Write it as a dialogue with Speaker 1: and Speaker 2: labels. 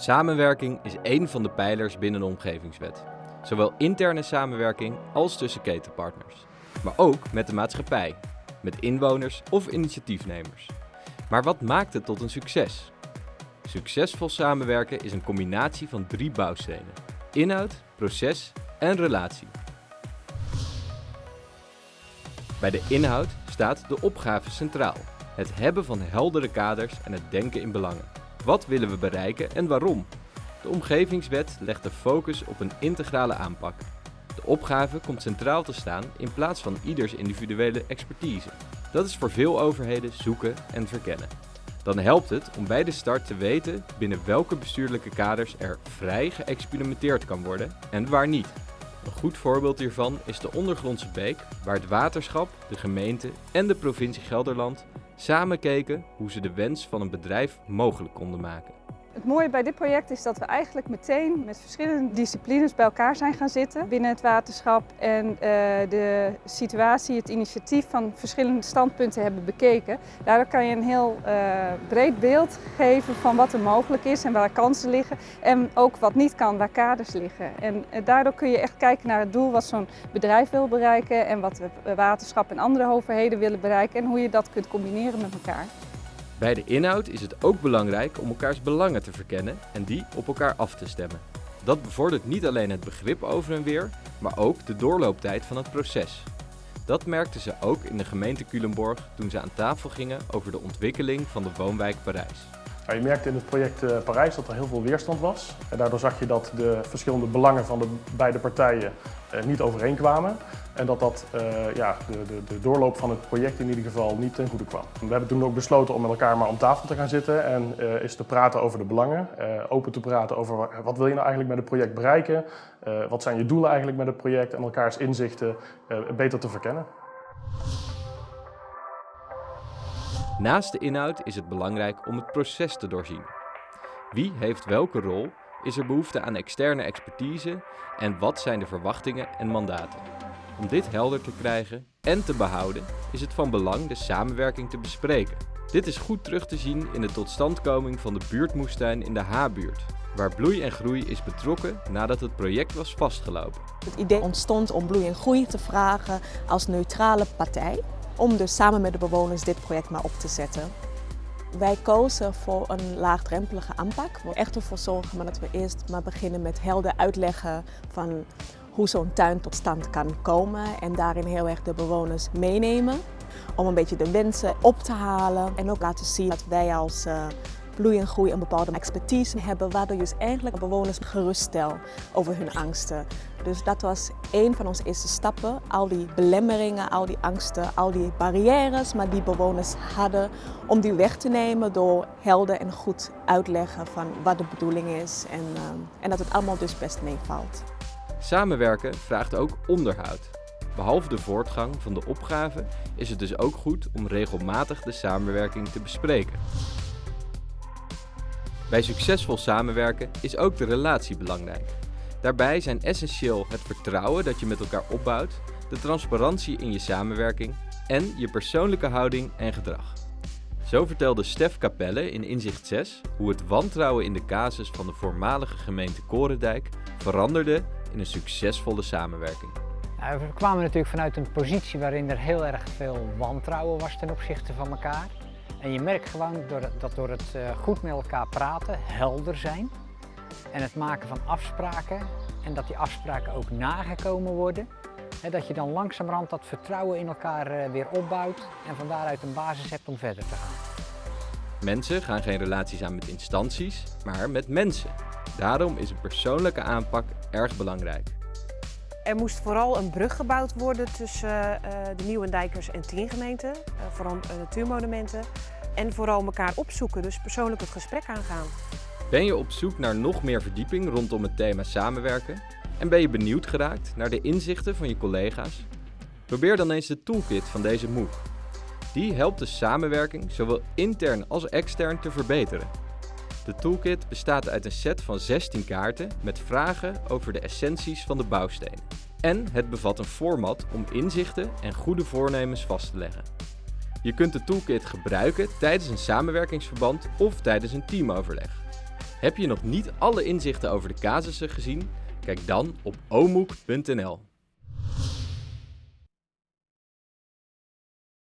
Speaker 1: Samenwerking is één van de pijlers binnen de omgevingswet. Zowel interne samenwerking als tussen ketenpartners. Maar ook met de maatschappij, met inwoners of initiatiefnemers. Maar wat maakt het tot een succes? Succesvol samenwerken is een combinatie van drie bouwstenen. Inhoud, proces en relatie. Bij de inhoud staat de opgave centraal. Het hebben van heldere kaders en het denken in belangen. Wat willen we bereiken en waarom? De omgevingswet legt de focus op een integrale aanpak. De opgave komt centraal te staan in plaats van ieders individuele expertise. Dat is voor veel overheden zoeken en verkennen. Dan helpt het om bij de start te weten binnen welke bestuurlijke kaders er vrij geëxperimenteerd kan worden en waar niet. Een goed voorbeeld hiervan is de ondergrondse beek, waar het waterschap, de gemeente en de provincie Gelderland samen keken hoe ze de wens van een bedrijf mogelijk konden maken.
Speaker 2: Het mooie bij dit project is dat we eigenlijk meteen met verschillende disciplines bij elkaar zijn gaan zitten binnen het waterschap en uh, de situatie, het initiatief van verschillende standpunten hebben bekeken. Daardoor kan je een heel uh, breed beeld geven van wat er mogelijk is en waar kansen liggen en ook wat niet kan, waar kaders liggen. En uh, daardoor kun je echt kijken naar het doel wat zo'n bedrijf wil bereiken en wat het waterschap en andere overheden willen bereiken en hoe je dat kunt combineren met elkaar.
Speaker 1: Bij de inhoud is het ook belangrijk om elkaars belangen te verkennen en die op elkaar af te stemmen. Dat bevordert niet alleen het begrip over en weer, maar ook de doorlooptijd van het proces. Dat merkten ze ook in de gemeente Culemborg toen ze aan tafel gingen over de ontwikkeling van de woonwijk Parijs.
Speaker 3: Je merkte in het project uh, Parijs dat er heel veel weerstand was. En daardoor zag je dat de verschillende belangen van de beide partijen uh, niet overeenkwamen. En dat dat uh, ja, de, de, de, doorloop van het project in ieder geval niet ten goede kwam. We hebben toen ook besloten om met elkaar maar om tafel te gaan zitten en uh, eens te praten over de belangen. Open te praten over wat wil je nou eigenlijk met het project bereiken. wat zijn je doelen eigenlijk met het project en elkaars inzichten beter te verkennen.
Speaker 1: Naast de inhoud is het belangrijk om het proces te doorzien. Wie heeft welke rol? Is er behoefte aan externe expertise? En wat zijn de verwachtingen en mandaten? Om dit helder te krijgen en te behouden is het van belang de samenwerking te bespreken. Dit is goed terug te zien in de totstandkoming van de buurtmoestuin in de H-buurt, waar Bloei en Groei is betrokken nadat het project was vastgelopen.
Speaker 4: Het idee ontstond om Bloei en Groei te vragen als neutrale partij, om dus samen met de bewoners dit project maar op te zetten. Wij kozen voor een laagdrempelige aanpak. We echt ervoor zorgen dat we eerst maar beginnen met helder uitleggen van hoe zo'n tuin tot stand kan komen en daarin heel erg de bewoners meenemen. Om een beetje de wensen op te halen en ook laten zien dat wij als uh, Bloei en Groei een bepaalde expertise hebben, waardoor je dus eigenlijk bewoners geruststel over hun angsten. Dus dat was een van onze eerste stappen. Al die belemmeringen, al die angsten, al die barrières, maar die bewoners hadden, om die weg te nemen door helder en goed uitleggen van wat de bedoeling is en, uh, en dat het allemaal dus best meevalt.
Speaker 1: Samenwerken vraagt ook onderhoud. Behalve de voortgang van de opgave is het dus ook goed om regelmatig de samenwerking te bespreken. Bij succesvol samenwerken is ook de relatie belangrijk. Daarbij zijn essentieel het vertrouwen dat je met elkaar opbouwt, de transparantie in je samenwerking en je persoonlijke houding en gedrag. Zo vertelde Stef Capelle in Inzicht 6 hoe het wantrouwen in de casus van de voormalige gemeente Korendijk veranderde in een succesvolle samenwerking.
Speaker 5: Nou, we kwamen natuurlijk vanuit een positie waarin er heel erg veel wantrouwen was ten opzichte van elkaar. En je merkt gewoon dat door het eh, goed met elkaar praten, helder zijn en het maken van afspraken en dat die afspraken ook nagekomen worden, dat je dan langzamerhand dat vertrouwen in elkaar eh, weer opbouwt en van daaruit een basis hebt om verder te gaan.
Speaker 1: Mensen gaan geen relaties aan met instanties, maar met mensen. Daarom is een persoonlijke aanpak erg belangrijk.
Speaker 6: Er moest vooral een brug gebouwd worden tussen uh, de Nieuwendijkers en tien gemeenten, uh, vooral uh, natuurmonumenten. En vooral elkaar opzoeken, dus persoonlijk het gesprek aangaan.
Speaker 1: Ben je op zoek naar nog meer verdieping rondom het thema samenwerken? En ben je benieuwd geraakt naar de inzichten van je collega's? Probeer dan eens de toolkit van deze MOOC. Die helpt de samenwerking zowel intern als extern te verbeteren. De toolkit bestaat uit een set van 16 kaarten met vragen over de essenties van de bouwstenen. En het bevat een format om inzichten en goede voornemens vast te leggen. Je kunt de toolkit gebruiken tijdens een samenwerkingsverband of tijdens een teamoverleg. Heb je nog niet alle inzichten over de casussen gezien? Kijk dan op omoek.nl.